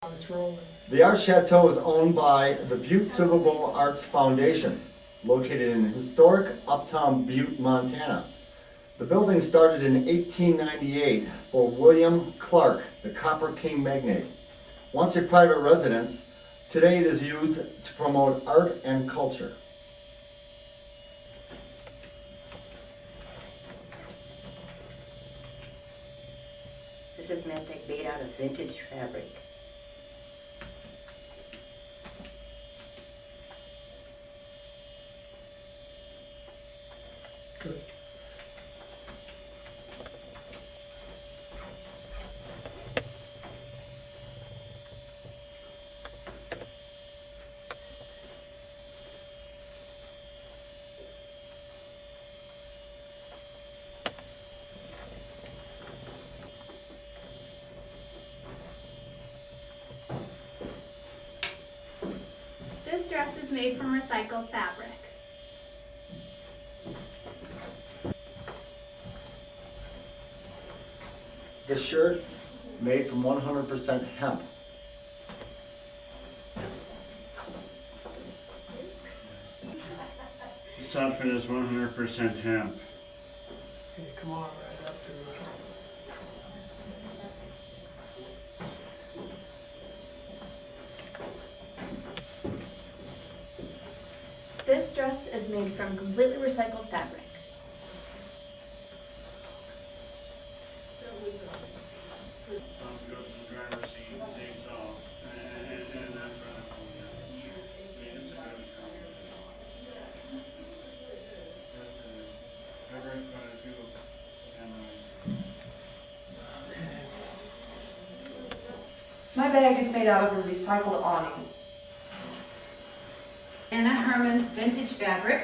The Art Chateau is owned by the Butte Silver Bow Arts Foundation, located in historic uptown Butte, Montana. The building started in 1898 for William Clark, the Copper King magnate. Once a private residence, today it is used to promote art and culture. This is meant to made out of vintage fabric. Good. This dress is made from recycled fabric. The shirt, made from 100% hemp. This outfit is one hundred percent hemp. Can come on right up to it? This dress is made from completely recycled fabric. My bag is made out of a recycled awning. Anna Herman's vintage fabric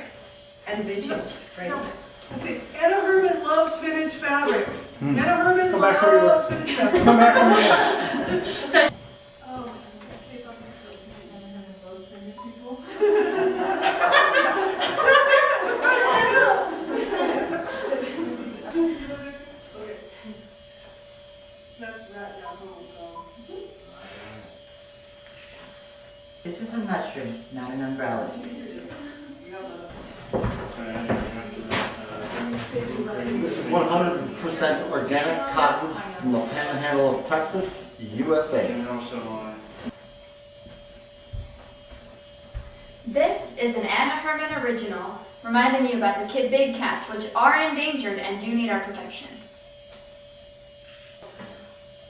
and vintage bracelet. See, Anna Herman loves vintage fabric. Hmm. Anna Herman Come back loves vintage fabric. Come back This is a mushroom, not an umbrella. so I have to, This is 100% organic cotton from the panhandle of Texas, USA. And also, This is an Anna Herman original, reminding you about the kid big cats, which are endangered and do need our protection.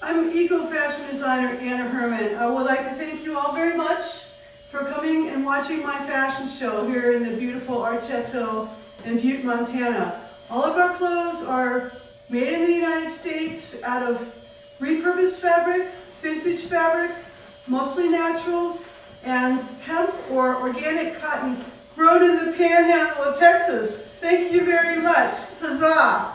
I'm eco-fashion designer Anna Herman. I would like to thank you all very much for coming and watching my fashion show here in the beautiful Art Chateau in Butte, Montana. All of our clothes are made in the United States out of repurposed fabric, vintage fabric, mostly naturals, and hemp or organic cotton grown in the panhandle of Texas. Thank you very much. Huzzah!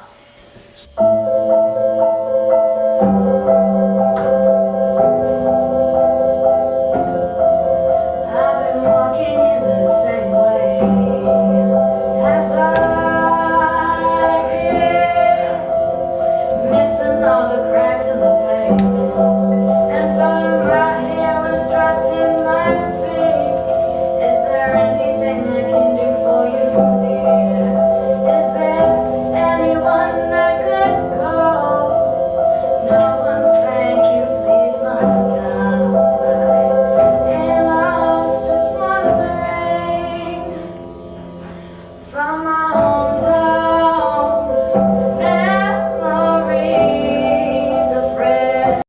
I was